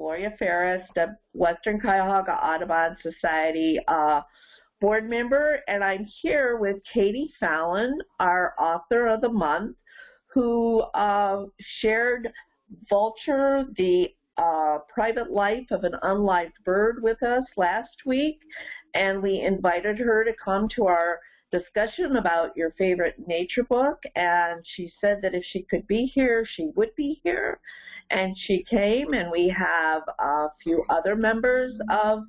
Gloria Ferris, the Western Cuyahoga Audubon Society uh, board member, and I'm here with Katie Fallon, our author of the month, who uh, shared Vulture, the uh, private life of an unloved bird with us last week, and we invited her to come to our discussion about your favorite nature book, and she said that if she could be here, she would be here. And she came, and we have a few other members of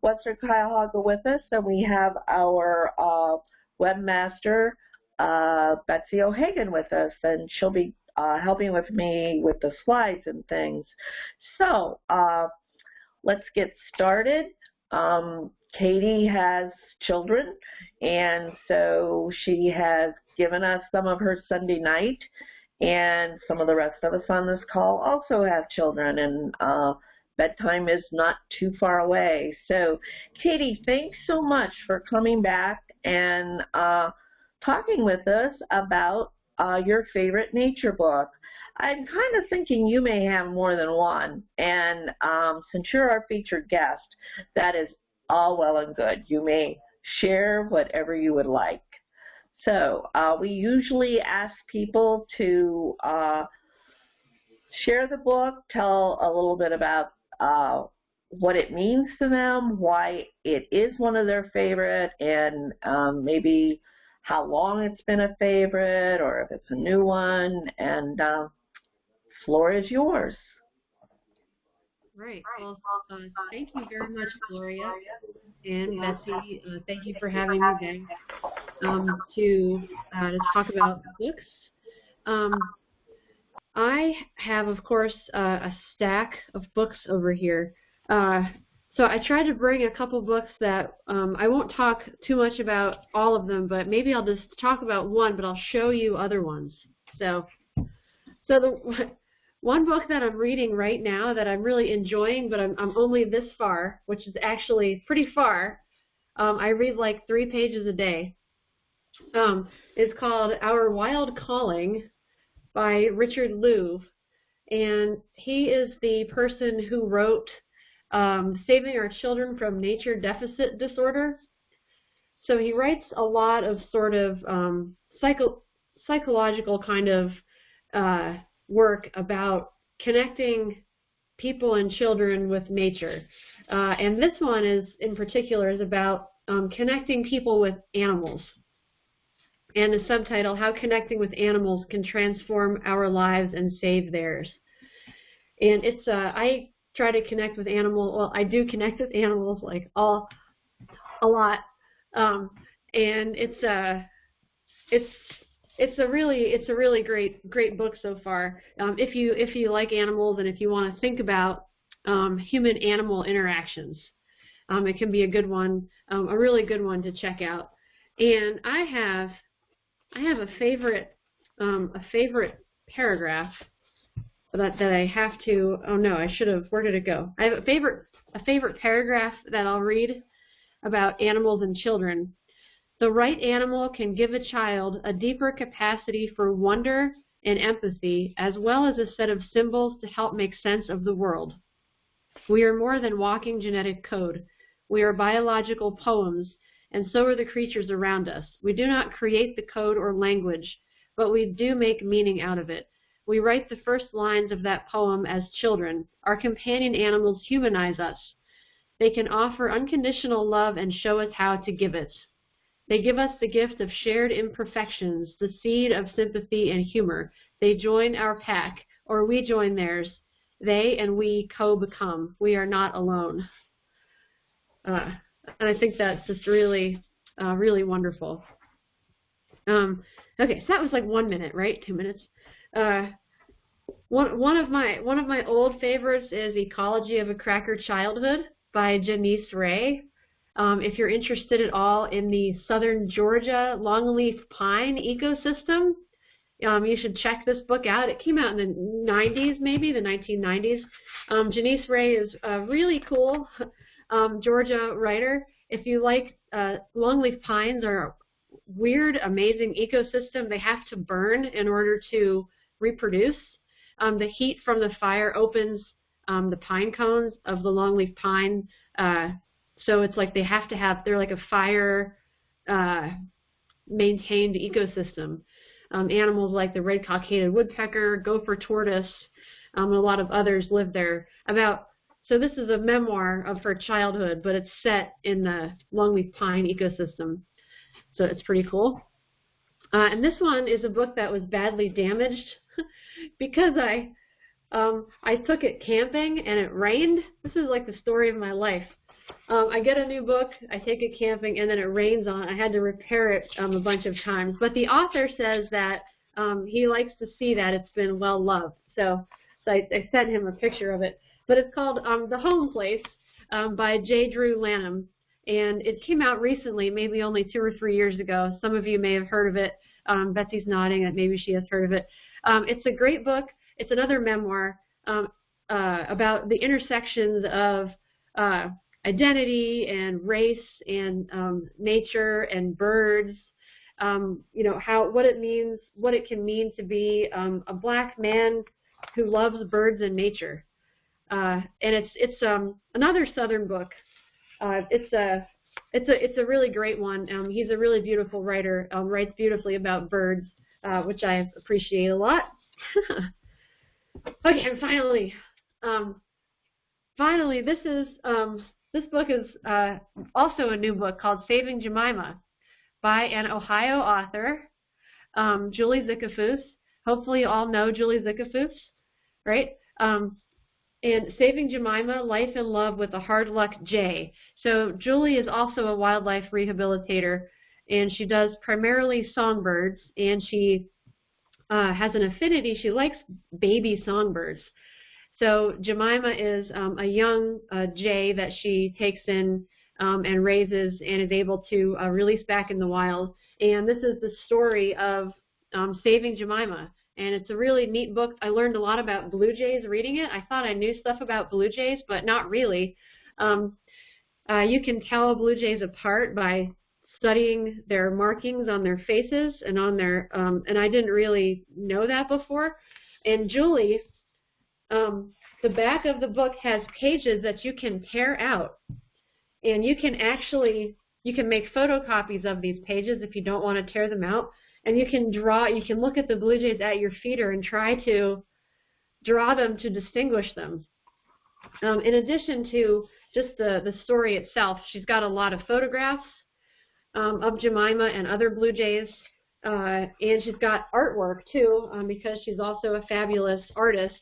Western Cuyahoga with us, and we have our uh, webmaster, uh, Betsy O'Hagan, with us, and she'll be uh, helping with me with the slides and things. So uh, let's get started. Um, Katie has children, and so she has given us some of her Sunday night, and some of the rest of us on this call also have children, and uh, bedtime is not too far away. So, Katie, thanks so much for coming back and uh, talking with us about uh, your favorite nature book. I'm kind of thinking you may have more than one, and um, since you're our featured guest, that is all well and good. You may share whatever you would like. So uh, we usually ask people to uh, share the book, tell a little bit about uh, what it means to them, why it is one of their favorite, and um, maybe how long it's been a favorite or if it's a new one. And uh, floor is yours. Right. Well, uh, thank you very much, Gloria and Betsy. Uh, thank you for having me back um, to uh, to talk about books. Um, I have, of course, uh, a stack of books over here. Uh, so I tried to bring a couple books that um, I won't talk too much about all of them, but maybe I'll just talk about one, but I'll show you other ones. So, so the one book that I'm reading right now that I'm really enjoying, but I'm, I'm only this far, which is actually pretty far. Um, I read like three pages a day. Um, it's called Our Wild Calling by Richard Louv. And he is the person who wrote um, Saving Our Children from Nature Deficit Disorder. So he writes a lot of sort of um, psycho psychological kind of uh, work about connecting people and children with nature. Uh, and this one is, in particular, is about um, connecting people with animals. And the subtitle, How Connecting with Animals Can Transform Our Lives and Save Theirs. And it's, uh, I try to connect with animals, well, I do connect with animals, like, all, a lot. Um, and it's, uh, it's it's a really it's a really great great book so far. Um, if you if you like animals and if you want to think about um, human animal interactions, um, it can be a good one, um, a really good one to check out. And I have I have a favorite um, a favorite paragraph that that I have to. Oh no, I should have. Where did it go? I have a favorite a favorite paragraph that I'll read about animals and children. The right animal can give a child a deeper capacity for wonder and empathy, as well as a set of symbols to help make sense of the world. We are more than walking genetic code. We are biological poems, and so are the creatures around us. We do not create the code or language, but we do make meaning out of it. We write the first lines of that poem as children. Our companion animals humanize us. They can offer unconditional love and show us how to give it. They give us the gift of shared imperfections, the seed of sympathy and humor. They join our pack, or we join theirs. They and we co-become. We are not alone. Uh, and I think that's just really, uh, really wonderful. Um, okay, so that was like one minute, right? Two minutes. Uh, one one of my one of my old favorites is Ecology of a Cracker Childhood by Janisse Ray. Um, if you're interested at all in the southern Georgia longleaf pine ecosystem, um, you should check this book out. It came out in the 90s, maybe the 1990s. Um, Janisse Ray is a really cool um, Georgia writer. If you like uh, longleaf pines are a weird, amazing ecosystem. They have to burn in order to reproduce. Um, the heat from the fire opens um, the pine cones of the longleaf pine. Uh, so it's like they have to have, they're like a fire uh, maintained ecosystem. Um, animals like the red cockaded woodpecker, gopher tortoise, um, a lot of others live there. About so this is a memoir of her childhood, but it's set in the longleaf pine ecosystem. So it's pretty cool. Uh, and this one is a book that was badly damaged because I um, I took it camping and it rained. This is like the story of my life. Um, I get a new book, I take it camping, and then it rains on it. I had to repair it um, a bunch of times. But the author says that um, he likes to see that it's been well loved. So, so I, I sent him a picture of it. But it's called um, The Home Place um, by J. Drew Lanham. And it came out recently, maybe only two or three years ago. Some of you may have heard of it. Um, Betsy's nodding that maybe she has heard of it. Um, it's a great book. It's another memoir um, uh, about the intersections of uh, identity and race and um, nature and birds. Um, you know how what it means, what it can mean to be um, a black man who loves birds and nature. Uh, and it's it's um, another Southern book. Uh, it's a it's a it's a really great one. Um, he's a really beautiful writer. Um, writes beautifully about birds, uh, which I appreciate a lot. okay, and finally, um, finally, this is um, this book is uh, also a new book called Saving Jemima by an Ohio author, um, Julie Zickefoose. Hopefully, you all know Julie Zickefoose, right? Um, and Saving Jemima, Life and Love with a Hard Luck Jay. So Julie is also a wildlife rehabilitator, and she does primarily songbirds, and she uh, has an affinity. She likes baby songbirds. So Jemima is um, a young uh, jay that she takes in um, and raises and is able to uh, release back in the wild. And this is the story of um, saving Jemima and it's a really neat book. I learned a lot about blue jays reading it. I thought I knew stuff about blue jays, but not really. Um, uh, you can tell blue jays apart by studying their markings on their faces and on their, um, and I didn't really know that before. And Julie, um, the back of the book has pages that you can tear out, and you can actually, you can make photocopies of these pages if you don't want to tear them out and you can draw, you can look at the Blue Jays at your feeder and try to draw them to distinguish them. Um, in addition to just the, the story itself, she's got a lot of photographs um, of Jemima and other Blue Jays, uh, and she's got artwork too, um, because she's also a fabulous artist.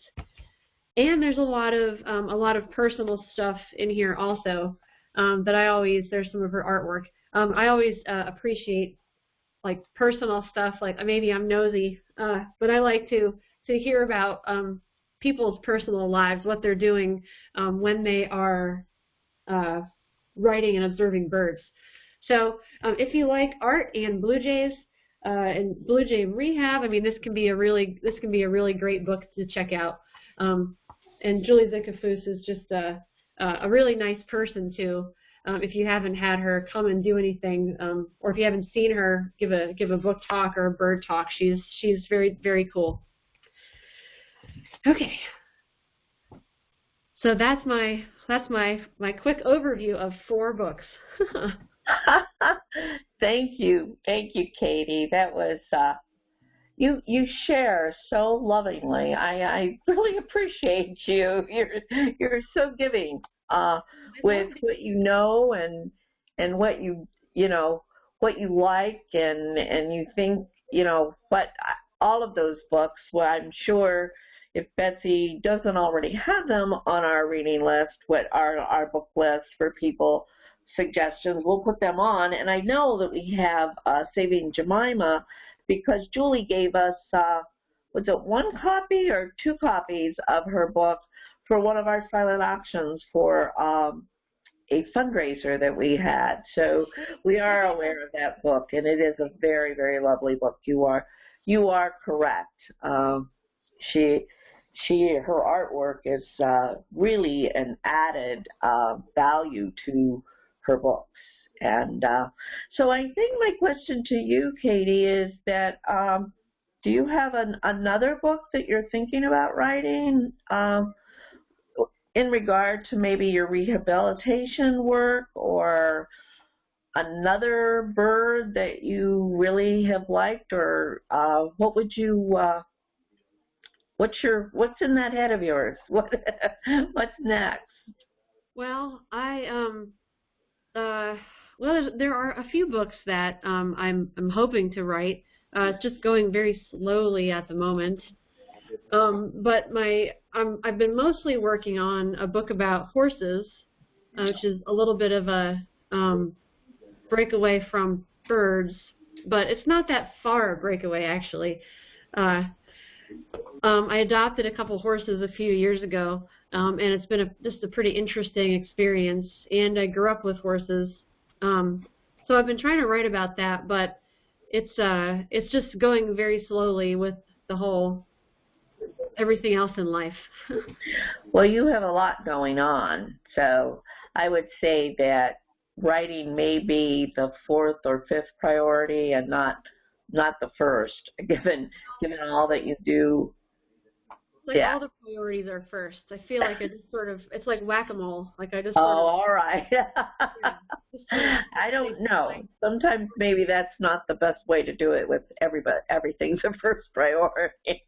And there's a lot of um, a lot of personal stuff in here also um, that I always there's some of her artwork. Um, I always uh, appreciate like personal stuff, like maybe I'm nosy, uh, but I like to to hear about um, people's personal lives, what they're doing um, when they are uh, writing and observing birds. So um, if you like art and blue jays uh, and blue jay rehab, I mean this can be a really this can be a really great book to check out. Um, and Julie Zickefoose is just a a really nice person too. Um, if you haven't had her come and do anything, um, or if you haven't seen her give a give a book talk or a bird talk, she's she's very very cool. Okay, so that's my that's my my quick overview of four books. thank you, thank you, Katie. That was uh, you you share so lovingly. I I really appreciate you. You're you're so giving uh, with what you know and and what you you know what you like and and you think you know what all of those books. Well, I'm sure if Betsy doesn't already have them on our reading list, what our our book list for people suggestions, we'll put them on. And I know that we have uh, Saving Jemima because Julie gave us uh, was it one copy or two copies of her book for one of our silent auctions for um, a fundraiser that we had. So we are aware of that book, and it is a very, very lovely book. You are, you are correct. Um, she, she, her artwork is uh, really an added uh, value to her books. And uh, so I think my question to you, Katie, is that um, do you have an, another book that you're thinking about writing? Um, in regard to maybe your rehabilitation work or another bird that you really have liked or uh, what would you uh, what's your what's in that head of yours what what's next well i um uh well there are a few books that um i'm i'm hoping to write uh it's just going very slowly at the moment um but my i'm i've been mostly working on a book about horses uh, which is a little bit of a um breakaway from birds, but it's not that far a breakaway actually. Uh, um, I adopted a couple horses a few years ago, um, and it's been a, just a pretty interesting experience. And I grew up with horses, um, so I've been trying to write about that, but it's uh, it's just going very slowly with the whole everything else in life. well, you have a lot going on, so I would say that writing may be the fourth or fifth priority and not not the first, given given all that you do. Like yeah. all the priorities are first. I feel like it's sort of it's like whack a mole. Like I just. Oh, all right. yeah, I don't know. Sometimes maybe that's not the best way to do it with everybody. Everything's a first priority.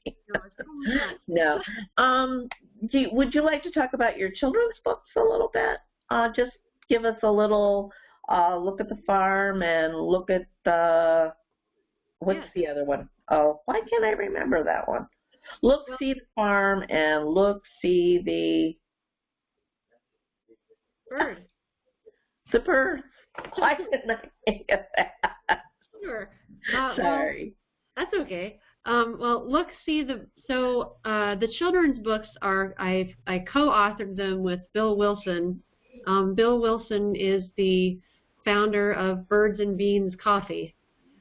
no. Um. Do, would you like to talk about your children's books a little bit? Uh, just give us a little uh, look at the farm and look at the what's the other one? Oh, why can't I remember that one? Look, see the farm, and look, see the bird. The bird. Why didn't I think of that? Sure. Uh, Sorry. Well, that's okay. Um, well, look, see the so uh, the children's books are I I co-authored them with Bill Wilson um, Bill Wilson is the founder of Birds and Beans Coffee,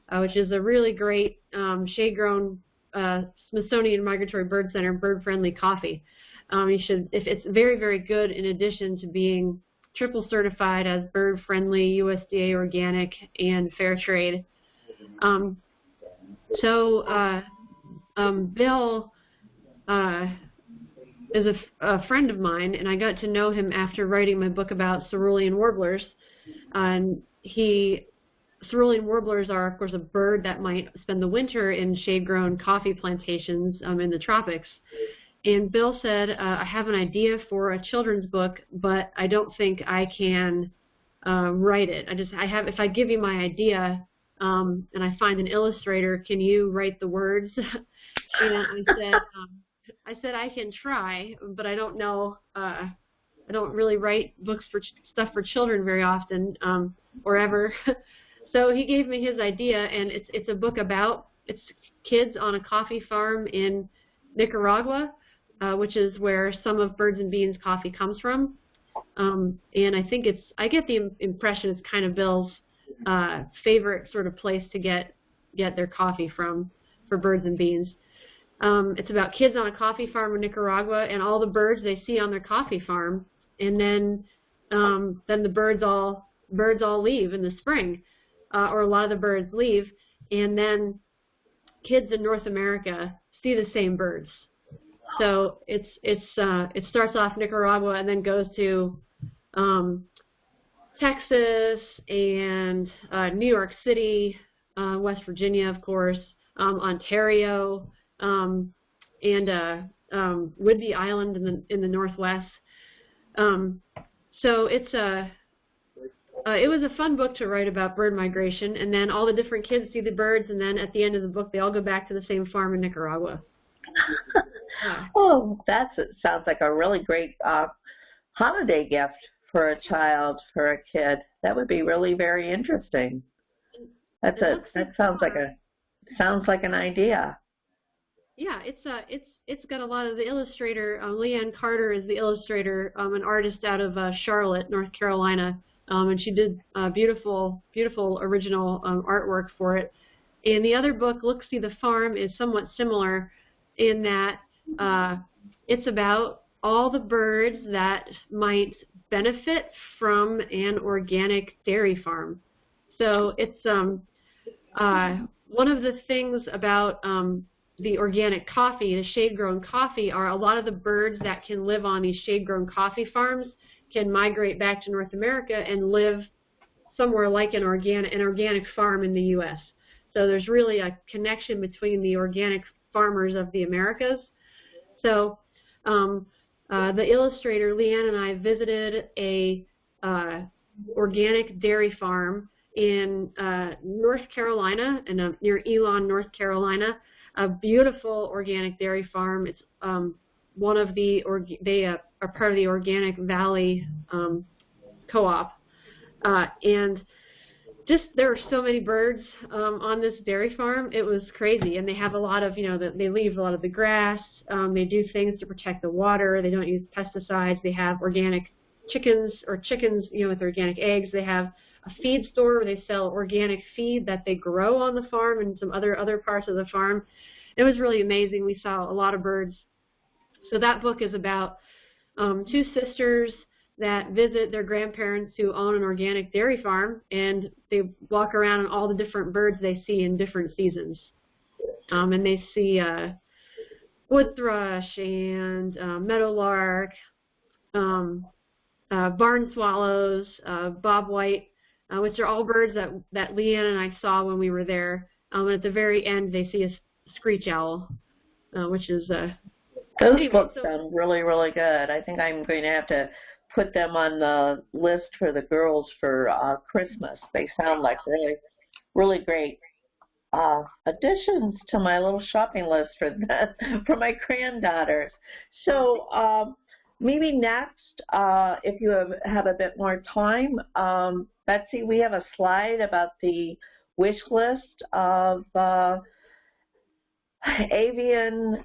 uh, which is a really great um, shade-grown uh, Smithsonian Migratory Bird Center bird-friendly coffee. Um, you should, if it's very, very good in addition to being triple certified as bird-friendly, USDA organic, and fair trade. Um, so uh, um, Bill uh, is a, a, friend of mine, and I got to know him after writing my book about cerulean warblers. And he, cerulean warblers are, of course, a bird that might spend the winter in shade-grown coffee plantations um, in the tropics. And Bill said, uh, I have an idea for a children's book, but I don't think I can uh, write it. I just, I have, if I give you my idea um, and I find an illustrator, can you write the words? and I said, um, I said I can try, but I don't know. Uh, I don't really write books for stuff for children very often, um, or ever. so he gave me his idea, and it's it's a book about it's kids on a coffee farm in Nicaragua, uh, which is where some of Birds and Beans coffee comes from. Um, and I think it's I get the impression it's kind of Bill's uh, favorite sort of place to get get their coffee from for Birds and Beans. Um, it's about kids on a coffee farm in Nicaragua and all the birds they see on their coffee farm, and then um, then the birds all birds all leave in the spring, uh, or a lot of the birds leave, and then kids in North America see the same birds. So it's it's uh, it starts off Nicaragua and then goes to um, Texas and uh, New York City, uh, West Virginia, of course, um, Ontario, um, and uh, um, Whidbey Island in the in the northwest. Um, so it's a uh, it was a fun book to write about bird migration, and then all the different kids see the birds, and then at the end of the book, they all go back to the same farm in Nicaragua. oh, that sounds like a really great uh, holiday gift for a child, for a kid. That would be really very interesting. That's a that sounds like a sounds like an idea yeah, it's uh, it's it's got a lot of the illustrator. Um, Leanne Carter is the illustrator, um, an artist out of uh, Charlotte, North Carolina, um, and she did uh, beautiful, beautiful original um, artwork for it. And the other book, Look See the Farm, is somewhat similar in that uh, it's about all the birds that might benefit from an organic dairy farm. So it's um, uh, one of the things about um, the organic coffee, the shade-grown coffee, are a lot of the birds that can live on these shade-grown coffee farms can migrate back to North America and live somewhere like an organic, an organic farm in the U.S. So there's really a connection between the organic farmers of the Americas. So um, uh, the illustrator, Leanne, and I visited a uh, organic dairy farm in uh, North Carolina, in a, near Elon, North Carolina, a beautiful organic dairy farm. It's um, one of the, they uh, are part of the Organic Valley um, Co-op. Uh, and just there are so many birds um, on this dairy farm. It was crazy, and they have a lot of you know the, they leave a lot of the grass. Um, they do things to protect the water. They don't use pesticides. They have organic chickens or chickens you know with organic eggs. They have a feed store where they sell organic feed that they grow on the farm and some other other parts of the farm. It was really amazing. We saw a lot of birds. So that book is about um, two sisters that visit their grandparents who own an organic dairy farm and they walk around and all the different birds they see in different seasons. Um, and they see uh, wood thrush and uh, meadowlark, um, uh, barn swallows, uh, bobwhite, uh, which are all birds that, that Leanne and I saw when we were there. Um, and at the very end, they see a screech owl, uh, which is uh, those books so, sound really, really good. I think I'm going to have to put them on the list for the girls for uh, Christmas. They sound like really, really great uh, additions to my little shopping list for the, for my granddaughters. So um, maybe next, uh, if you have, have a bit more time, um, Betsy, we have a slide about the wish list of uh, avian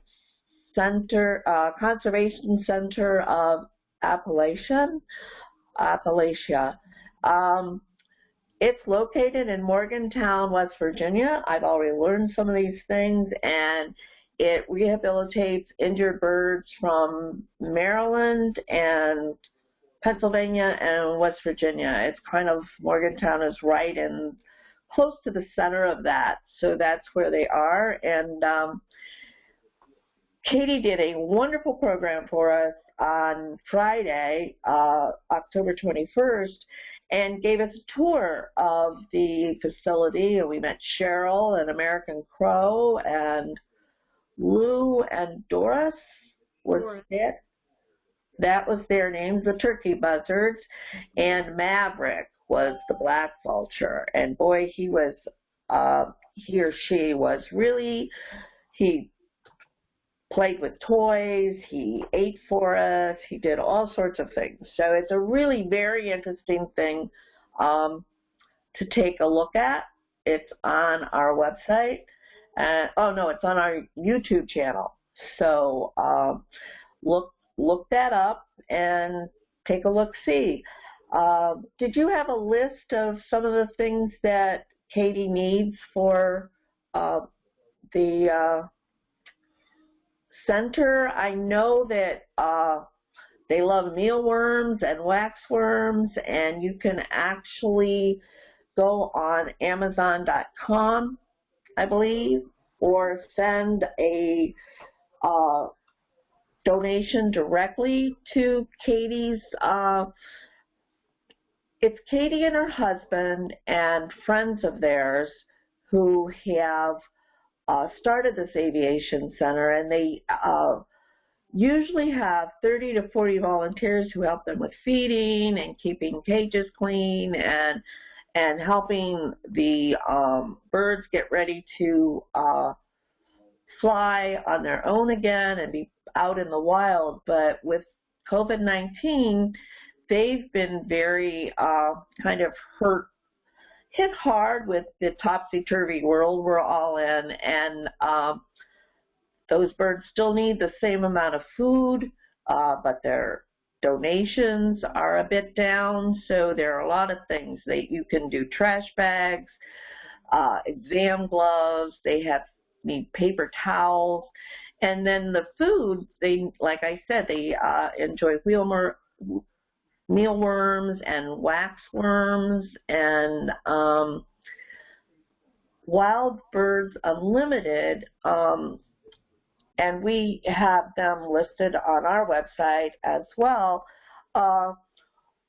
center, uh, conservation center of Appalachian, Appalachia. Um, it's located in Morgantown, West Virginia. I've already learned some of these things, and it rehabilitates injured birds from Maryland and Pennsylvania and West Virginia. It's kind of, Morgantown is right in close to the center of that, so that's where they are. And um, Katie did a wonderful program for us on Friday, uh, October 21st, and gave us a tour of the facility. And we met Cheryl and American Crow and Lou and Doris was it. That was their names, the turkey buzzards, and Maverick was the black vulture. And boy, he was, uh, he or she was really, he played with toys, he ate for us, he did all sorts of things. So it's a really very interesting thing um, to take a look at. It's on our website. And, oh no, it's on our YouTube channel. So um, look look that up and take a look see. Uh, did you have a list of some of the things that Katie needs for uh, the uh, center, I know that uh, they love mealworms and waxworms, and you can actually go on Amazon.com, I believe, or send a uh, donation directly to Katie's. Uh, it's Katie and her husband and friends of theirs who have uh, started this aviation center, and they uh, usually have 30 to 40 volunteers who help them with feeding and keeping cages clean and and helping the um, birds get ready to uh, fly on their own again and be out in the wild. But with COVID-19, they've been very uh, kind of hurt hit hard with the topsy-turvy world we're all in, and um, those birds still need the same amount of food, uh, but their donations are a bit down, so there are a lot of things that you can do. Trash bags, uh, exam gloves, they have need paper towels, and then the food, they, like I said, they uh, enjoy wheelmer, mealworms and waxworms and um, Wild Birds Unlimited um, and we have them listed on our website as well. Uh,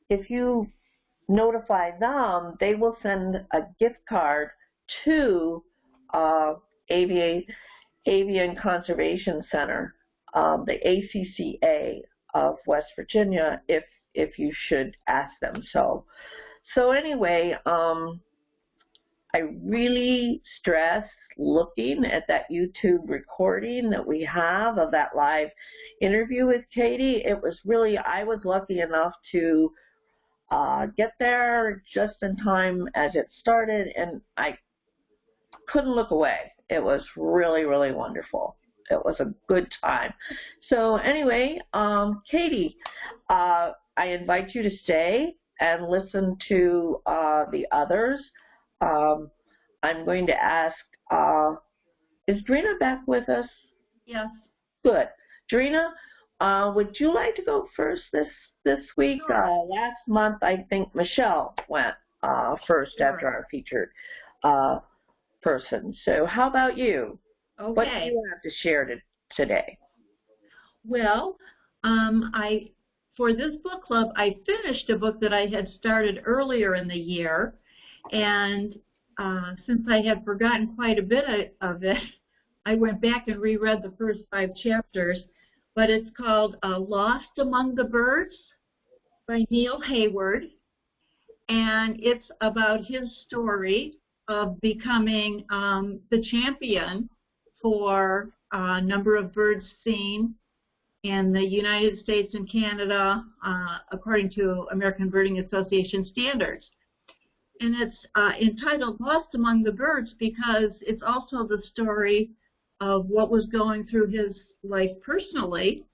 if you notify them, they will send a gift card to uh, Avian, Avian Conservation Center, um, the ACCA of West Virginia, if if you should ask them so. So anyway, um, I really stress looking at that YouTube recording that we have of that live interview with Katie. It was really, I was lucky enough to uh, get there just in time as it started, and I couldn't look away. It was really, really wonderful. It was a good time. So anyway, um, Katie, uh, I invite you to stay and listen to uh, the others. Um, I'm going to ask, uh, is Drina back with us? Yes. Good. Drina, uh, would you like to go first this this week? Sure. Uh, last month, I think Michelle went uh, first Sure. after our featured uh, person. So how about you? Okay. What do you have to share to, today? Well, um, I for this book club, I finished a book that I had started earlier in the year, and uh, since I had forgotten quite a bit of it, I went back and reread the first five chapters. But it's called uh, "Lost Among the Birds" by Neil Hayward, and it's about his story of becoming um, the champion for a number of birds seen in the United States and Canada uh, according to American Birding Association standards. And it's uh, entitled Lost Among the Birds because it's also the story of what was going through his life personally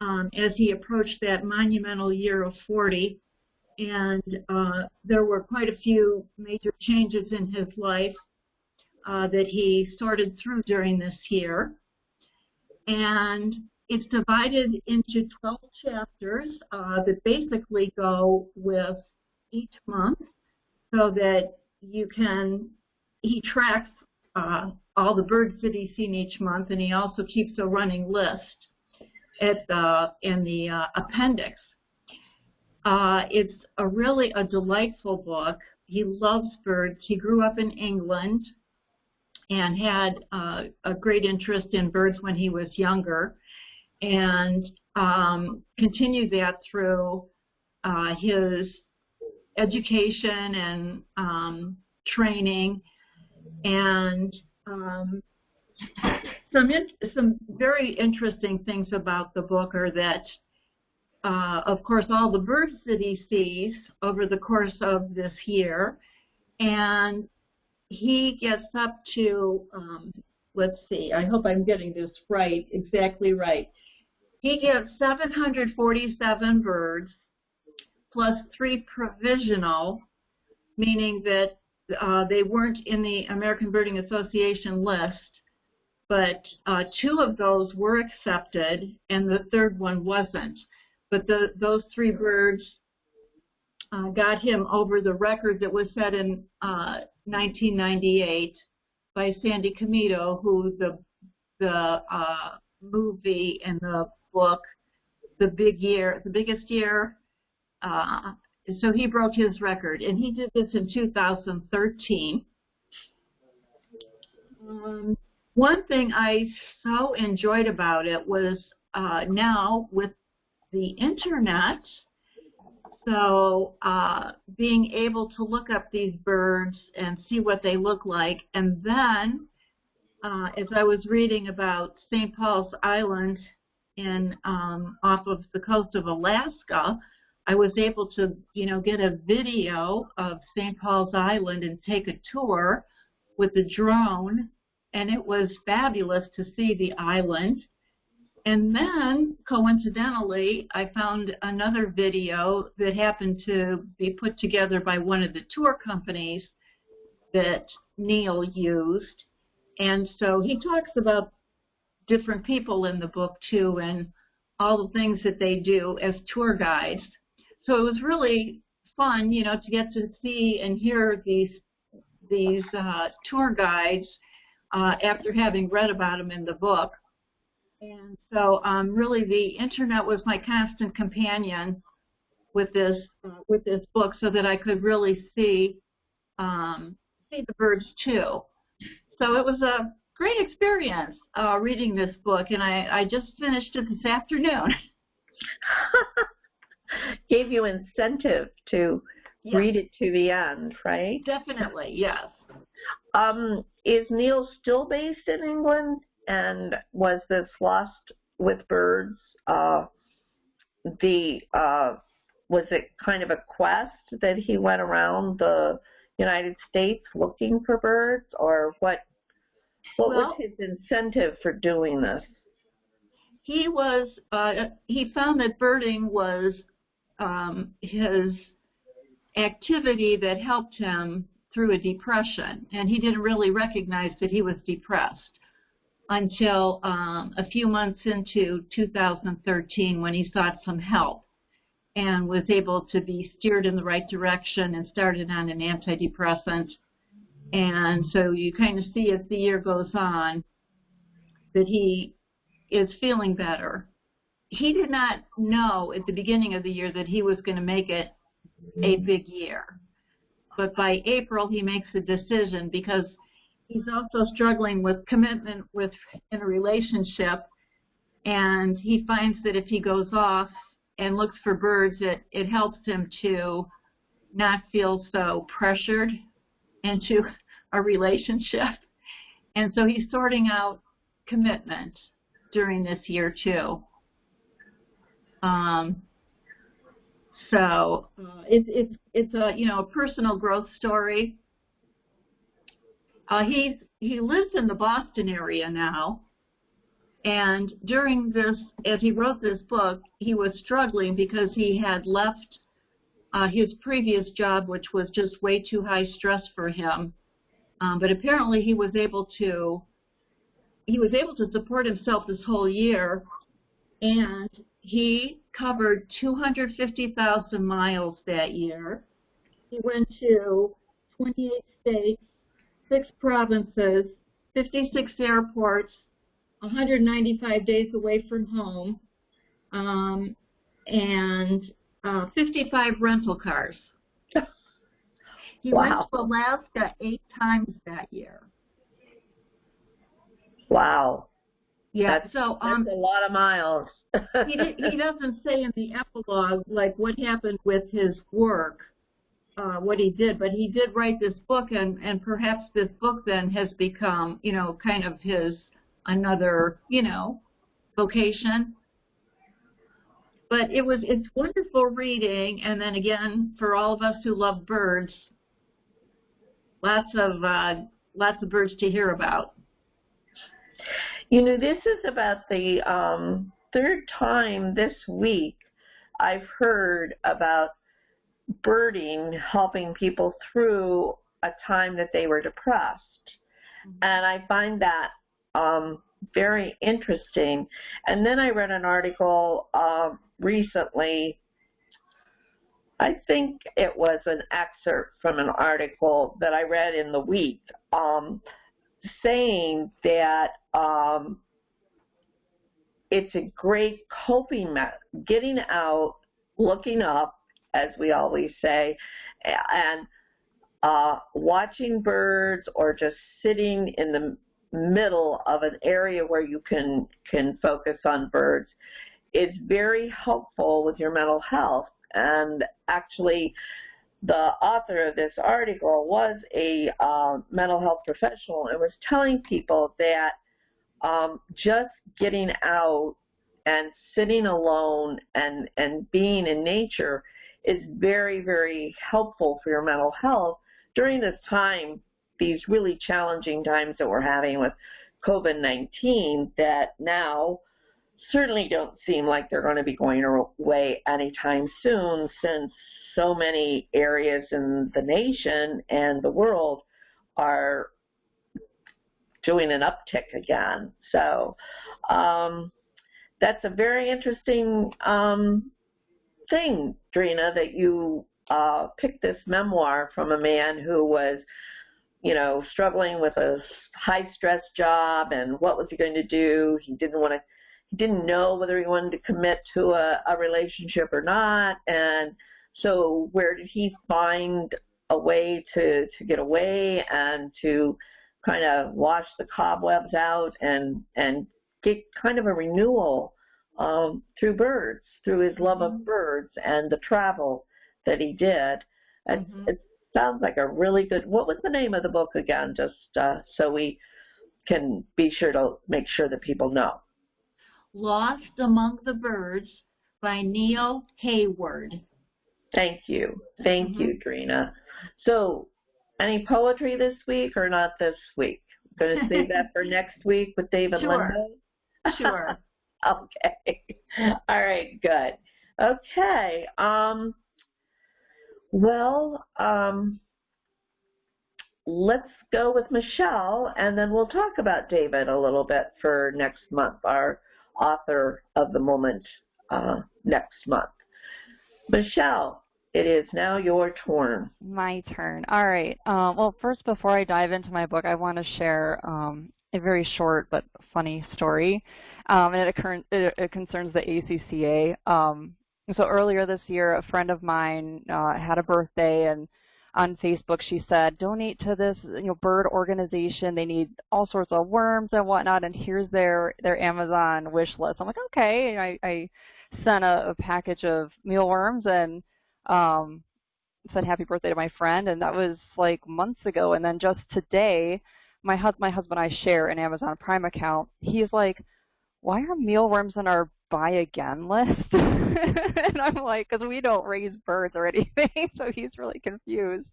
um, as he approached that monumental year of 40. And uh, there were quite a few major changes in his life uh, that he sorted through during this year. And it's divided into 12 chapters uh, that basically go with each month so that you can, he tracks uh, all the birds that he's seen each month and he also keeps a running list at the, in the uh, appendix. Uh, it's a really a delightful book. He loves birds. He grew up in England and had uh, a great interest in birds when he was younger and um, continued that through uh, his education and um, training. And um, some some very interesting things about the book are that uh, of course all the birds that he sees over the course of this year and he gets up to um, let's see I hope I'm getting this right exactly right he gets 747 birds plus three provisional, meaning that uh, they weren't in the American Birding Association list, but uh, two of those were accepted and the third one wasn't. But the, those three birds uh, got him over the record that was set in uh, 1998 by Sandy Komito, who the the uh, movie and the book, the big year, the biggest year. Uh, so he broke his record, and he did this in 2013. Um, one thing I so enjoyed about it was uh, now with the internet, so uh, being able to look up these birds and see what they look like, and then uh, as I was reading about St. Paul's Island in um, off of the coast of Alaska, I was able to, you know, get a video of St. Paul's Island and take a tour with the drone, and it was fabulous to see the island. And then, coincidentally, I found another video that happened to be put together by one of the tour companies that Neil used. And so he talks about different people in the book too and all the things that they do as tour guides. So it was really fun, you know, to get to see and hear these these uh, tour guides uh, after having read about them in the book. And so um, really the internet was my constant companion with this uh, with this book so that I could really see um, see the birds too. So it was a great experience uh, reading this book, and I, I just finished it this afternoon. Gave you incentive to yes. read it to the end, right? Definitely, yes. Um, is Neil still based in England? And was this Lost with Birds uh, the uh, was it kind of a quest that he went around the United States looking for birds, or what? What well, was his incentive for doing this? He was uh, he found that birding was um, his activity that helped him through a depression, and he didn't really recognize that he was depressed until um, a few months into 2013 when he sought some help and was able to be steered in the right direction and started on an antidepressant. And so you kind of see as the year goes on that he is feeling better. He did not know at the beginning of the year that he was going to make it a big year. But by April, he makes a decision because he's also struggling with commitment with in a relationship. And he finds that if he goes off and looks for birds, it, it helps him to not feel so pressured into a relationship. And so he's sorting out commitment during this year too. Um, so uh, it's it's it's a you know a personal growth story. Uh, he's he lives in the Boston area now, and during this, as he wrote this book, he was struggling because he had left uh, his previous job, which was just way too high stress for him. Um, but apparently, he was able to he was able to support himself this whole year, and he covered 250,000 miles that year. He went to 28 states, six provinces, 56 airports, 195 days away from home, um, and uh, 55 rental cars. He wow. went to Alaska eight times that year. Wow. Yeah, that's, so um, that's a lot of miles. he, he doesn't say in the epilogue like what happened with his work, uh, what he did, but he did write this book, and and perhaps this book then has become, you know, kind of his another, you know, vocation. But it was it's wonderful reading, and then again for all of us who love birds, lots of uh, lots of birds to hear about. You know, this is about the um, third time this week I've heard about birding helping people through a time that they were depressed. Mm-hmm. And I find that um, very interesting. And then I read an article uh, recently. I think it was an excerpt from an article that I read in the week um, saying that um, it's a great coping method, getting out, looking up, as we always say, and uh, watching birds or just sitting in the middle of an area where you can can focus on birds is very helpful with your mental health. And actually, the author of this article was a uh, mental health professional and was telling people that um, just getting out and sitting alone and, and being in nature is very, very helpful for your mental health during this time, these really challenging times that we're having with COVID-19 that now certainly don't seem like they're going to be going away anytime soon since so many areas in the nation and the world are doing an uptick again. So um, that's a very interesting um, thing, Drina, that you uh, picked this memoir from a man who was, you know, struggling with a high stress job and what was he going to do? He didn't want to he didn't know whether he wanted to commit to a, a relationship or not. And so where did he find a way to, to get away and to kind of wash the cobwebs out and, and get kind of a renewal um, through birds, through his love of birds and the travel that he did. And Mhm. it sounds like a really good. What was the name of the book again? Just uh, so we can be sure to make sure that people know. Lost Among the Birds by Neil Hayward. Thank you, thank Mhm. you, Drina. So, any poetry this week or not this week? Going to save that for next week with David Sure. Lindo. Sure. okay. All right, good. Okay. Um, well, um, let's go with Michelle, and then we'll talk about David a little bit for next month, our author of the moment uh, next month. Michelle, it is now your turn. My turn. All right. Um, well, first, before I dive into my book, I want to share um, a very short but funny story, um, and it, occur- it, it concerns the ACCA. Um, so earlier this year, a friend of mine uh, had a birthday, and on Facebook she said, "Donate to this, you know, bird organization. They need all sorts of worms and whatnot, and here's their their Amazon wish list." I'm like, "Okay." And I, I sent a, a package of mealworms and um, said happy birthday to my friend, and that was like months ago. And then just today, my hus- my husband and I share an Amazon Prime account. He's like, "Why are mealworms in our buy again list?" and I'm like, "Because we don't raise birds or anything." so he's really confused.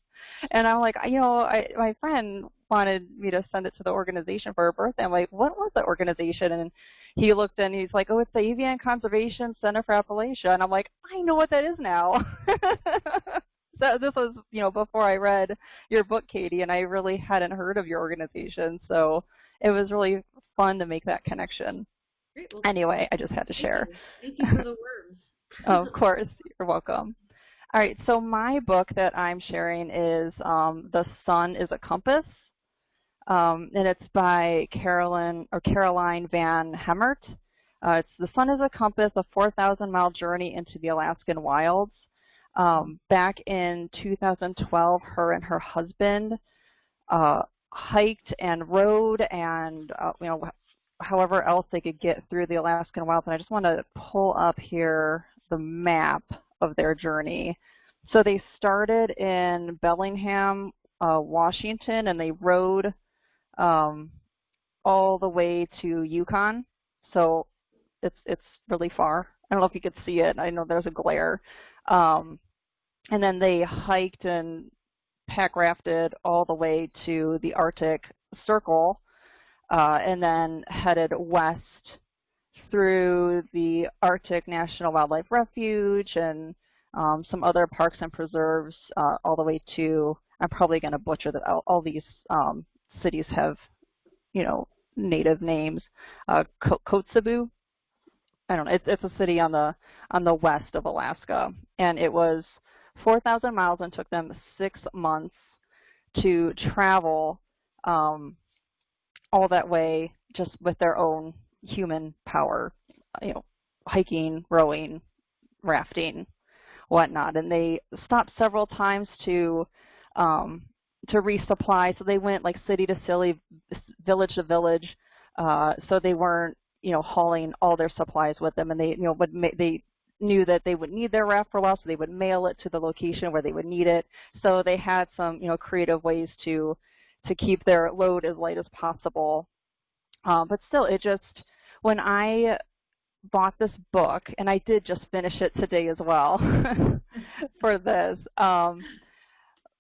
And I'm like, you know, I, my friend wanted me to send it to the organization for her birthday. I'm like, what was the organization? And he looked and he's like, oh, it's the Avian Conservation Center for Appalachia. And I'm like, I know what that is now. so this was, you know, before I read your book, Katie, and I really hadn't heard of your organization. So it was really fun to make that connection. Great. Well, Anyway, I just had to thank share. you. Thank you for the worms. of course, you're welcome. All right, so my book that I'm sharing is um, The Sun is a Compass, um, and it's by Carolyn or Caroline Van Hemert. Uh, it's The Sun is a Compass, a 4,000 mile journey into the Alaskan wilds. Um, back in 2012, her and her husband uh, hiked and rode and, uh, you know, however else they could get through the Alaskan wilds. And I just want to pull up here the map of their journey. So they started in Bellingham, uh, Washington, and they rode um, all the way to Yukon. So it's it's really far. I don't know if you could see it. I know there's a glare. Um, and then they hiked and pack rafted all the way to the Arctic Circle, uh, and then headed west through the Arctic National Wildlife Refuge and um, some other parks and preserves uh, all the way to, I'm probably going to butcher that, all, all these um, cities have, you know, native names. Uh, Kotzebue, I don't know, it's, it's a city on the, on the west of Alaska. And it was 4,000 miles and took them six months to travel um, all that way just with their own human power, you know, hiking, rowing, rafting, whatnot. And they stopped several times to um, to resupply. So they went like city to city, village to village. Uh, so they weren't, you know, hauling all their supplies with them, and they, you know, would ma- they knew that they would need their raft for a while, so they would mail it to the location where they would need it. So they had some, you know, creative ways to to keep their load as light as possible. Uh, but still, it just when I bought this book, and I did just finish it today as well for this. Um,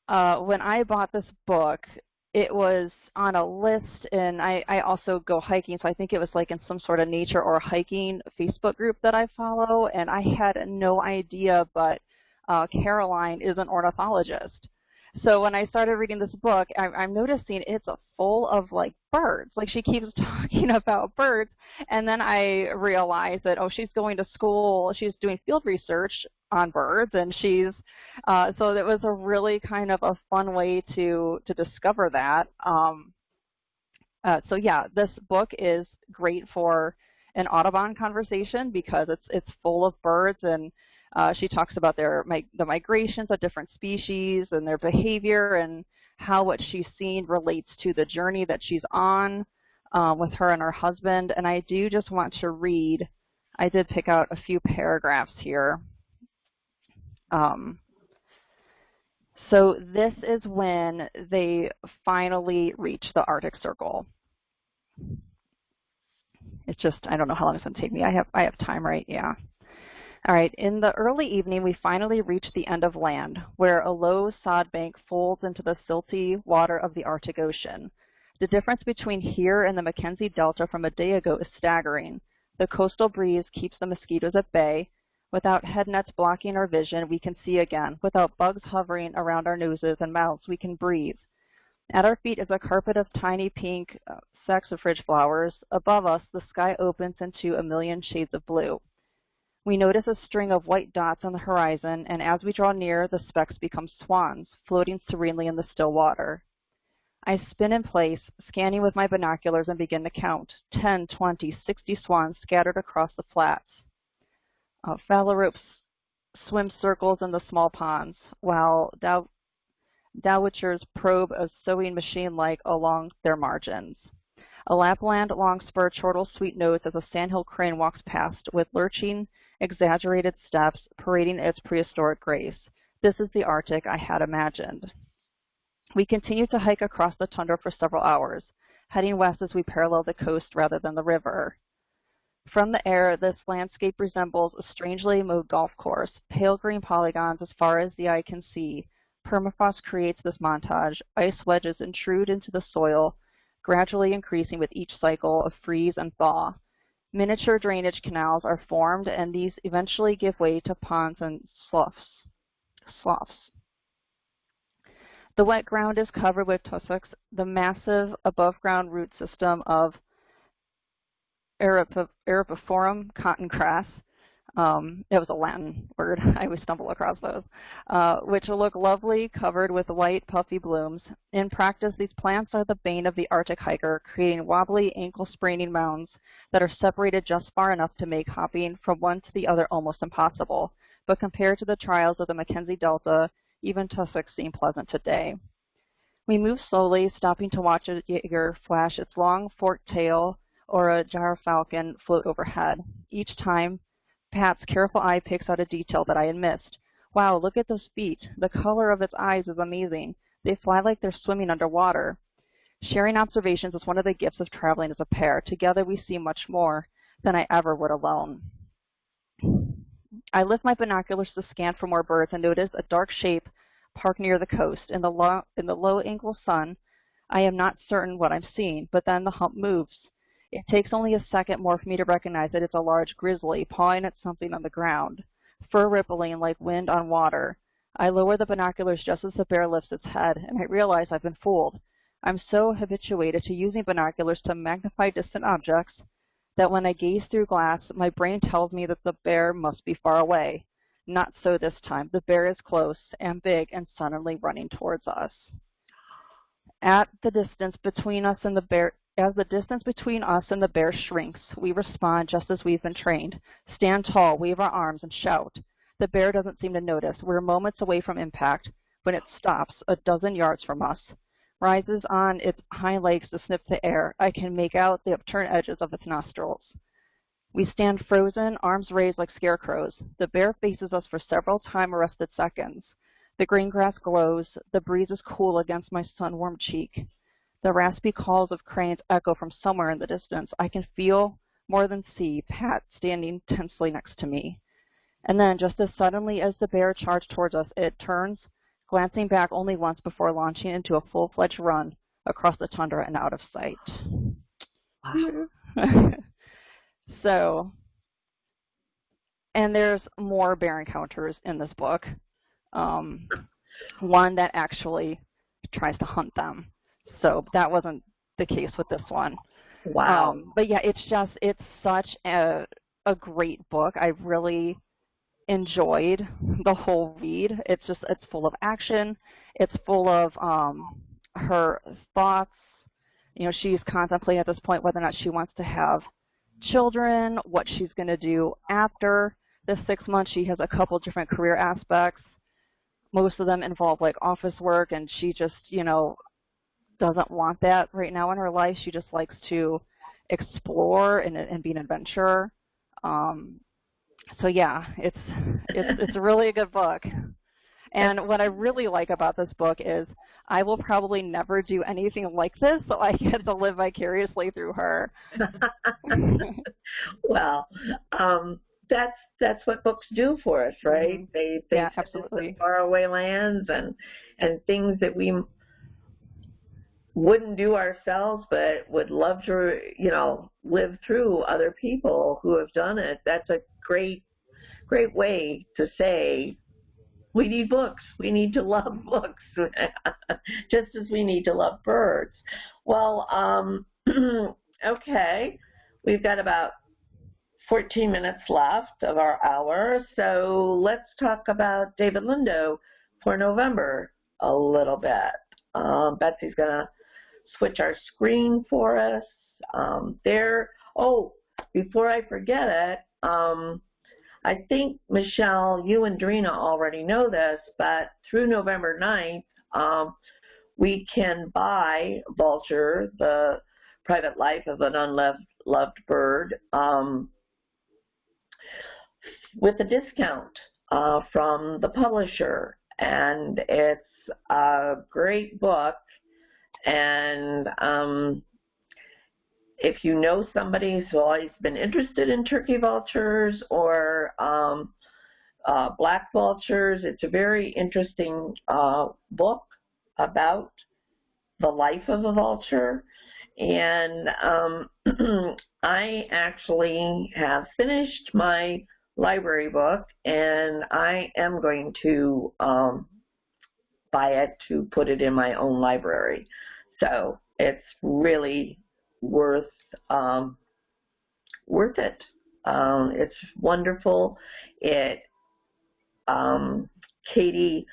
uh, when I bought this book, it was on a list, and I, I also go hiking, so I think it was like in some sort of nature or hiking Facebook group that I follow, and I had no idea, but uh, Caroline is an ornithologist. So when I started reading this book, I, I'm noticing it's full of like birds. Like she keeps talking about birds, and then I realized that oh, she's going to school. She's doing field research on birds, and she's uh, so it was a really kind of a fun way to to discover that. Um, uh, so yeah, this book is great for an Audubon conversation because it's it's full of birds and uh, she talks about their the migrations of different species and their behavior and how what she's seen relates to the journey that she's on uh, with her and her husband. And I do just want to read, I did pick out a few paragraphs here. Um, so this is when they finally reach the Arctic Circle. It's just, I don't know how long it's going to take me. I have, I have time, right? Yeah. All right, in the early evening, we finally reach the end of land, where a low sod bank folds into the silty water of the Arctic Ocean. The difference between here and the Mackenzie Delta from a day ago is staggering. The coastal breeze keeps the mosquitoes at bay. Without head nets blocking our vision, we can see again. Without bugs hovering around our noses and mouths, we can breathe. At our feet is a carpet of tiny pink uh, saxifrage flowers. Above us, the sky opens into a million shades of blue. We notice a string of white dots on the horizon, and as we draw near, the specks become swans, floating serenely in the still water. I spin in place, scanning with my binoculars, and begin to count 10, 20, 60 swans scattered across the flats. Uh, phalaropes swim circles in the small ponds, while dow dowitchers probe a sewing machine-like along their margins. A Lapland longspur chortles sweet notes as a sandhill crane walks past with lurching, exaggerated steps parading its prehistoric grace. This is the Arctic I had imagined. We continue to hike across the tundra for several hours, heading west as we parallel the coast rather than the river. From the air, this landscape resembles a strangely mowed golf course, pale green polygons as far as the eye can see. Permafrost creates this montage. Ice wedges intrude into the soil, gradually increasing with each cycle of freeze and thaw. Miniature drainage canals are formed, and these eventually give way to ponds and sloughs. sloughs. The wet ground is covered with tussocks, the massive above-ground root system of Eripiforum cotton grass. Um, it was a Latin word. I always stumble across those, uh, which look lovely, covered with white, puffy blooms. In practice, these plants are the bane of the Arctic hiker, creating wobbly, ankle-spraining mounds that are separated just far enough to make hopping from one to the other almost impossible. But compared to the trials of the Mackenzie Delta, even tussocks seem pleasant today. We move slowly, stopping to watch a jaeger flash its long forked tail or a gyrfalcon float overhead. Each time, Pat's careful eye picks out a detail that I had missed. Wow, look at those feet. The color of its eyes is amazing. They fly like they're swimming underwater. Sharing observations is one of the gifts of traveling as a pair. Together we see much more than I ever would alone. I lift my binoculars to scan for more birds and notice a dark shape parked near the coast. In the, low, in the low angle sun, I am not certain what I'm seeing, but then the hump moves. It takes only a second more for me to recognize that it's a large grizzly pawing at something on the ground, fur rippling like wind on water. I lower the binoculars just as the bear lifts its head, and I realize I've been fooled. I'm so habituated to using binoculars to magnify distant objects that when I gaze through glass, my brain tells me that the bear must be far away. Not so this time. The bear is close and big and suddenly running towards us. At the distance between us and the bear, as the distance between us and the bear shrinks, we respond just as we've been trained. Stand tall, wave our arms, and shout. The bear doesn't seem to notice. We're moments away from impact when it stops a dozen yards from us, rises on its hind legs to sniff the air. I can make out the upturned edges of its nostrils. We stand frozen, arms raised like scarecrows. The bear faces us for several time-arrested seconds. The green grass glows. The breeze is cool against my sun-warmed cheek. The raspy calls of cranes echo from somewhere in the distance. I can feel, more than see, Pat standing tensely next to me. And then, just as suddenly as the bear charged towards us, it turns, glancing back only once before launching into a full-fledged run across the tundra and out of sight. Wow. so, and there's more bear encounters in this book. Um, one that actually tries to hunt them. So that wasn't the case with this one. Wow. Um, but yeah, it's just it's such a a great book. I really enjoyed the whole read. It's just it's full of action. It's full of um, her thoughts. You know, she's contemplating at this point whether or not she wants to have children, what she's going to do after the six months. She has a couple different career aspects. Most of them involve like office work, and she just, you know, doesn't want that right now in her life. She just likes to explore and, and be an adventurer. Um, so yeah, it's it's it's really a good book. And what I really like about this book is I will probably never do anything like this, so I get to live vicariously through her. well, um, that's that's what books do for us, right? Mm-hmm. They they yeah, us absolutely. to faraway lands and and things that we wouldn't do ourselves, but would love to, you know, live through other people who have done it. That's a great, great way to say we need books. We need to love books, just as we need to love birds. Well, um, okay, we've got about 14 minutes left of our hour, so let's talk about David Lindo for November a little bit. Um, Betsy's going to switch our screen for us. Um, there, oh, before I forget it, um, I think, Michelle, you and Drina already know this, but through November 9th, um, we can buy Vulture, the private life of an unloved loved bird, um, with a discount uh, from the publisher. And it's a great book. And um, if you know somebody who's always been interested in turkey vultures or um, uh, black vultures, it's a very interesting uh, book about the life of a vulture. And um, I actually have finished my library book and I am going to um, buy it to put it in my own library. So it's really worth um, worth it. Um, it's wonderful. It um, Katie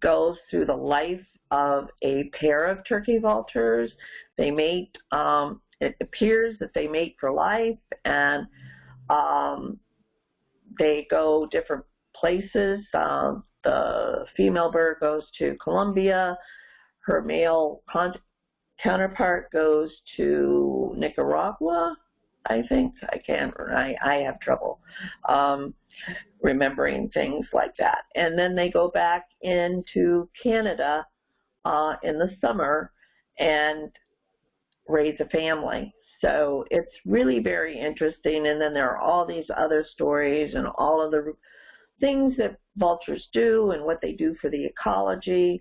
goes through the life of a pair of turkey vultures. They mate. Um, it appears that they mate for life, and um, they go different places. Um, the female bird goes to Colombia. Her male counterpart goes to Nicaragua, I think. I can't, I, I have trouble um, remembering things like that. And then they go back into Canada uh, in the summer and raise a family. So it's really very interesting. And then there are all these other stories and all of the things that vultures do and what they do for the ecology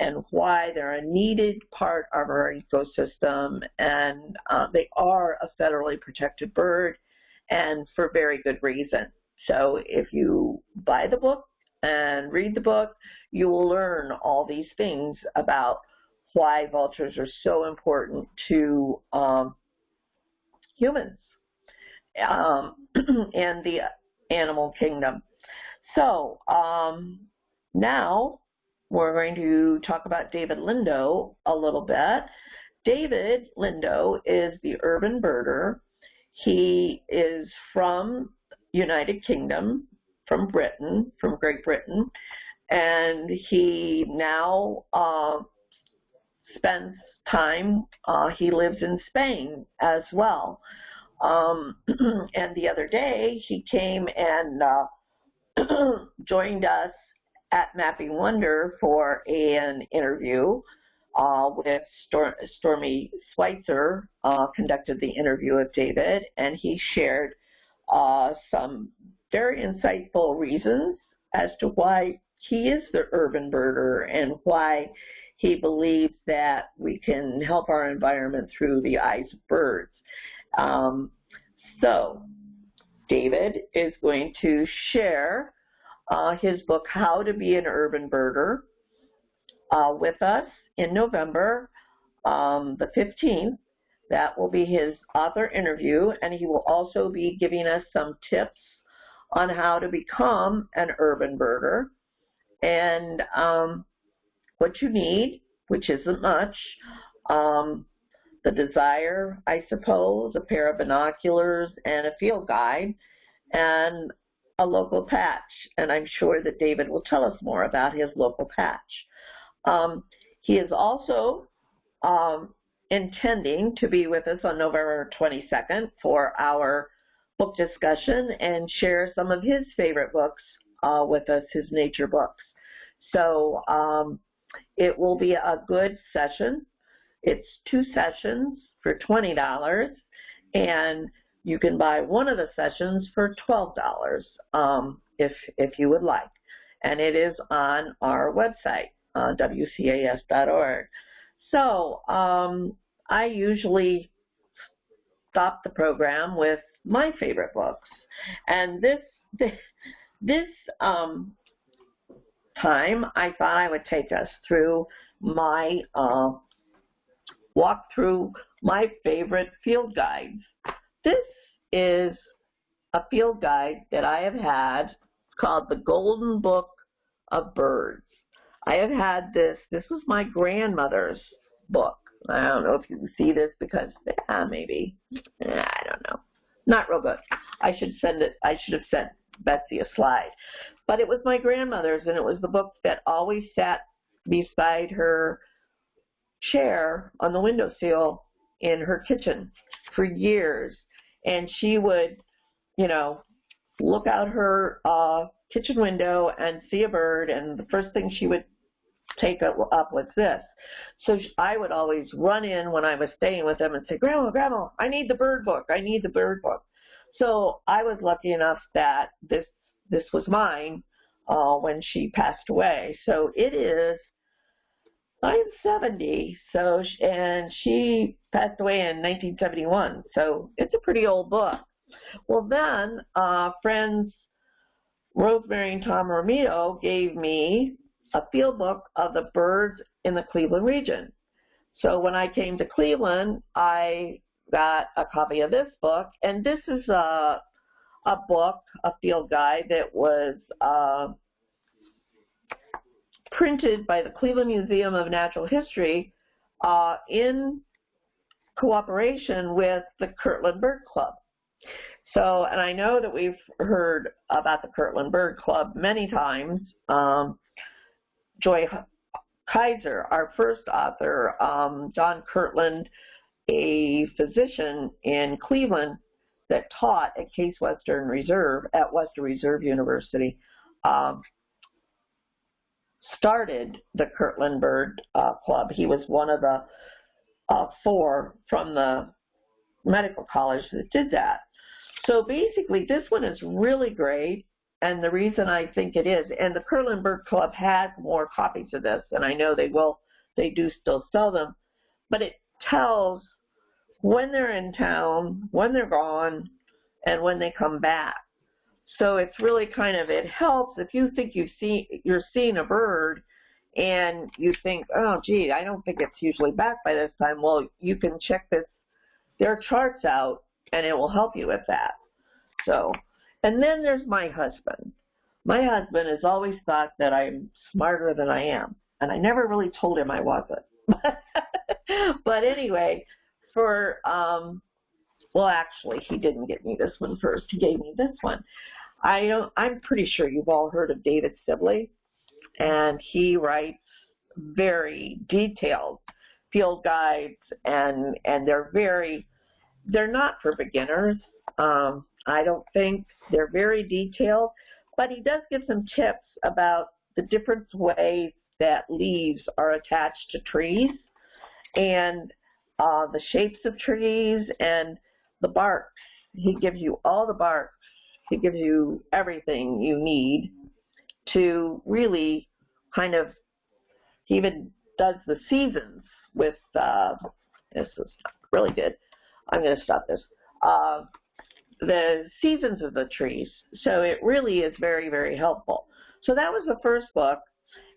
and why they're a needed part of our ecosystem. And uh, they are a federally protected bird and for very good reason. So if you buy the book and read the book, you will learn all these things about why vultures are so important to um, humans um, and the animal kingdom. So um, now we're going to talk about David Lindo a little bit. David Lindo is the urban birder. He is from United Kingdom, from Britain, from Great Britain, and he now uh, spends time, uh, he lives in Spain as well. Um, and the other day he came and uh, joined us at Mapping Wonder for an interview uh, with Stor Stormy Schweitzer, uh, conducted the interview with David, and he shared uh, some very insightful reasons as to why he is the urban birder and why he believes that we can help our environment through the eyes of birds. Um, so, David is going to share uh, his book, How to Be an Urban Birder, uh, with us in November, um, the 15th. That will be his author interview, and he will also be giving us some tips on how to become an urban birder and um, what you need, which isn't much, um, the desire, I suppose, a pair of binoculars and a field guide and a local patch. And I'm sure that David will tell us more about his local patch. Um, he is also um, intending to be with us on November 22nd for our book discussion and share some of his favorite books uh, with us, his nature books. So um, it will be a good session. It's two sessions for $20, and you can buy one of the sessions for $12 um, if, if you would like. And it is on our website, uh, wcas.org. So um, I usually stop the program with my favorite books. And this, this, this um, time, I thought I would take us through my uh, walk through my favorite field guides. This is a field guide that I have had called the Golden Book of Birds. I have had this, this was my grandmother's book. I don't know if you can see this because, yeah, maybe, I don't know. Not real good. I should send it, I should have sent Betsy a slide. But it was my grandmother's and it was the book that always sat beside her chair on the windowsill in her kitchen for years. And she would, you know, look out her uh, kitchen window and see a bird, and the first thing she would take up, was this. So I would always run in when I was staying with them and say, Grandma, Grandma, I need the bird book. I need the bird book. So I was lucky enough that this this was mine uh, when she passed away. So it is I'm 70, so and she passed away in 1971, so it's a pretty old book. Well, then uh, friends Rosemary and Tom Romito gave me a field book of the birds in the Cleveland region. So when I came to Cleveland, I got a copy of this book, and this is a a book, a field guide that was uh, printed by the Cleveland Museum of Natural History uh, in cooperation with the Kirtland Bird Club. So, and I know that we've heard about the Kirtland Bird Club many times. Um, Joy Kaiser, our first author, um, John Kirtland, a physician in Cleveland that taught at Case Western Reserve at Western Reserve University, um, started the Kirtland Bird uh, Club. He was one of the uh, four from the medical college that did that. So basically, this one is really great, and the reason I think it is, and the Kirtland Bird Club has more copies of this, and I know they will, they do still sell them, but it tells when they're in town, when they're gone, and when they come back. So it's really kind of, it helps if you think you've seen, you're seeing a bird and you think, oh, gee, I don't think it's usually back by this time. Well, you can check this, their charts out and it will help you with that. So, and then there's my husband. My husband has always thought that I'm smarter than I am. And I never really told him I wasn't. but anyway, for, um, well, actually, he didn't get me this one first. He gave me this one. I don't, I'm pretty sure you've all heard of David Sibley, and he writes very detailed field guides, and and they're very, they're not for beginners. Um, I don't think they're very detailed, but he does give some tips about the different ways that leaves are attached to trees, and uh, the shapes of trees and the bark. He gives you all the bark it gives you everything you need to really kind of, he even does the seasons with, uh, this is really good. I'm going to stop this. Uh, the seasons of the trees. So it really is very, very helpful. So that was the first book.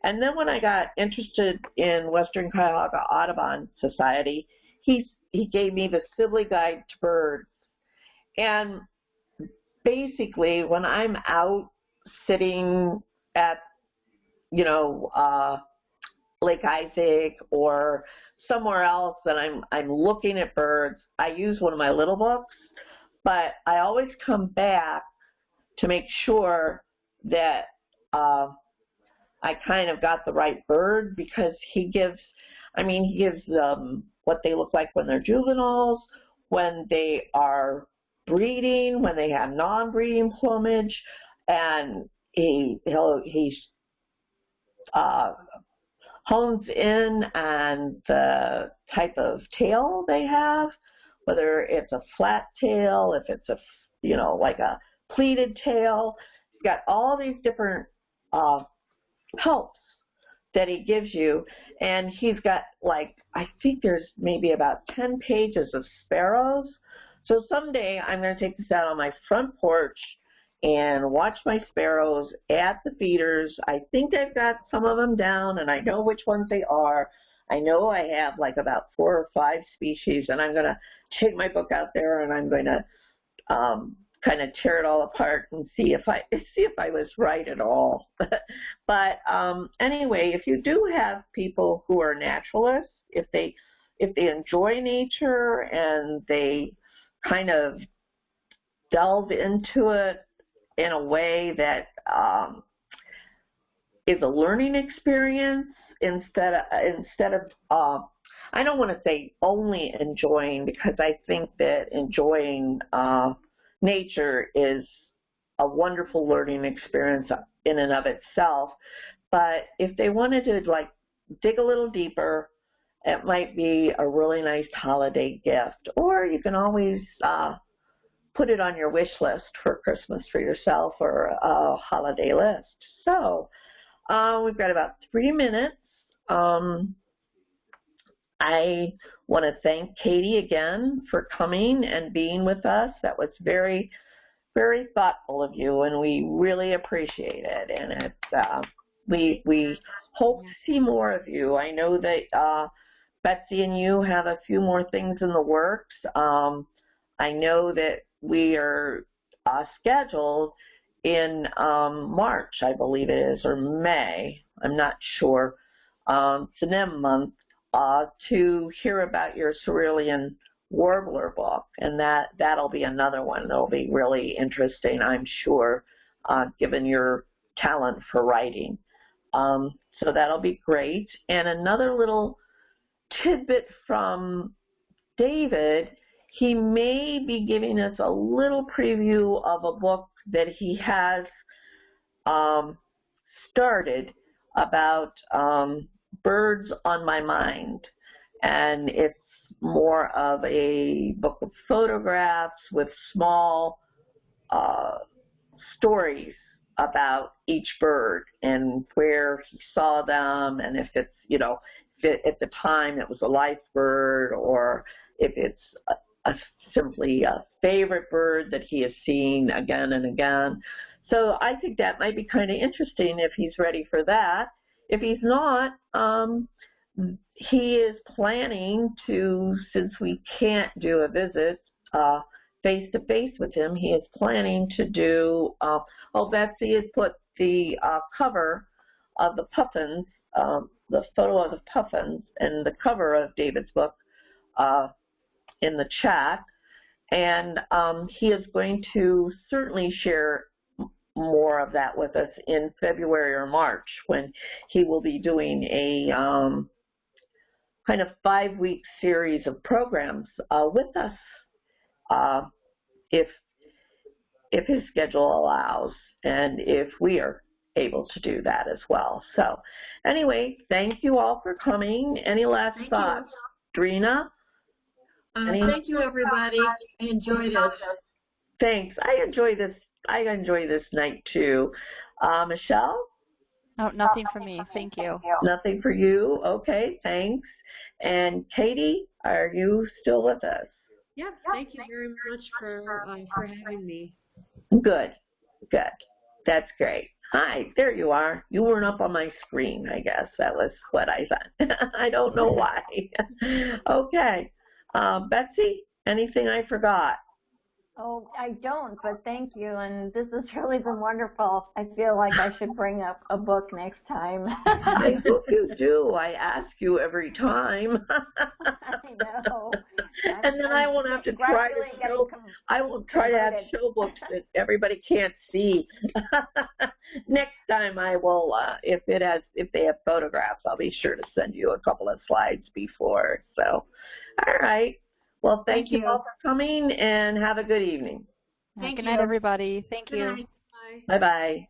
And then when I got interested in Western Cuyahoga Audubon Society, he, he gave me the Sibley Guide to Birds. And basically when I'm out sitting at, you know, uh, Lake Isaac or somewhere else and I'm I'm looking at birds, I use one of my little books, but I always come back to make sure that uh, I kind of got the right bird because he gives, I mean, he gives them what they look like when they're juveniles, when they are breeding, when they have non-breeding plumage, and he he'll he uh, hones in on the type of tail they have, whether it's a flat tail, if it's a you know like a pleated tail. He's got all these different uh, helps that he gives you, and he's got like I think there's maybe about 10 pages of sparrows. So someday I'm going to take this out on my front porch and watch my sparrows at the feeders. I think I've got some of them down and I know which ones they are. I know I have like about four or five species and I'm going to take my book out there and I'm going to um, kind of tear it all apart and see if I see if I was right at all. but um, anyway, if you do have people who are naturalists, if they if they enjoy nature and they kind of delve into it in a way that um, is a learning experience instead of instead of uh, I don't want to say only enjoying because I think that enjoying uh, nature is a wonderful learning experience in and of itself. But if they wanted to like dig a little deeper, it might be a really nice holiday gift. Or you can always uh, put it on your wish list for Christmas for yourself or a holiday list. So uh, we've got about three minutes. Um, I want to thank Katie again for coming and being with us. That was very, very thoughtful of you, and we really appreciate it. And it's uh, we we hope to see more of you. I know that uh, Betsy and you have a few more things in the works. Um, I know that we are uh, scheduled in um, March, I believe it is, or May. I'm not sure. Um, NEM month uh, to hear about your cerulean warbler book, and that that'll be another one that'll be really interesting, I'm sure, uh, given your talent for writing. Um, so that'll be great. And another little tidbit from David, he may be giving us a little preview of a book that he has um, started about um, birds on my mind. And it's more of a book of photographs with small uh, stories about each bird and where he saw them and if it's, you know, it, at the time it was a life bird or if it's a, a simply a favorite bird that he has seen again and again. So I think that might be kind of interesting if he's ready for that. If he's not, um, he is planning to, since we can't do a visit uh, face to face with him, he is planning to do. Uh, oh, Betsy has put the uh, cover of the puffins, um, the photo of the puffins, and the cover of David's book uh, in the chat. And um, he is going to certainly share more of that with us in February or March when he will be doing a um, kind of five-week series of programs uh, with us uh, if if his schedule allows and if we are able to do that as well. So anyway, thank you all for coming. Any last thank thoughts? You. Drina? Um, thank you, everybody. I enjoyed it. Thanks. I enjoy this I enjoy this night too. Uh, Michelle? No, nothing for me. Thank you. Nothing for you. Okay, thanks. And Katie, are you still with us? Yeah, thank you very much for uh, for having me. Good, good. That's great. Hi, there you are. You weren't up on my screen, I guess. That was what I thought. I don't know why. okay. Uh, Betsy, anything I forgot? Oh, I don't, but thank you, and this has really been wonderful. I feel like I should bring up a book next time. I hope you do. I ask you every time. I know. and then I won't have to try to show. I won't try to have show books that everybody can't see. Next time I will, uh, if it has, if they have photographs, I'll be sure to send you a couple of slides before. So, all right. Well, thank, Thank you you. all for coming and have a good evening. Good Thank night, you. everybody. Thank Good you. night. Bye. Bye bye.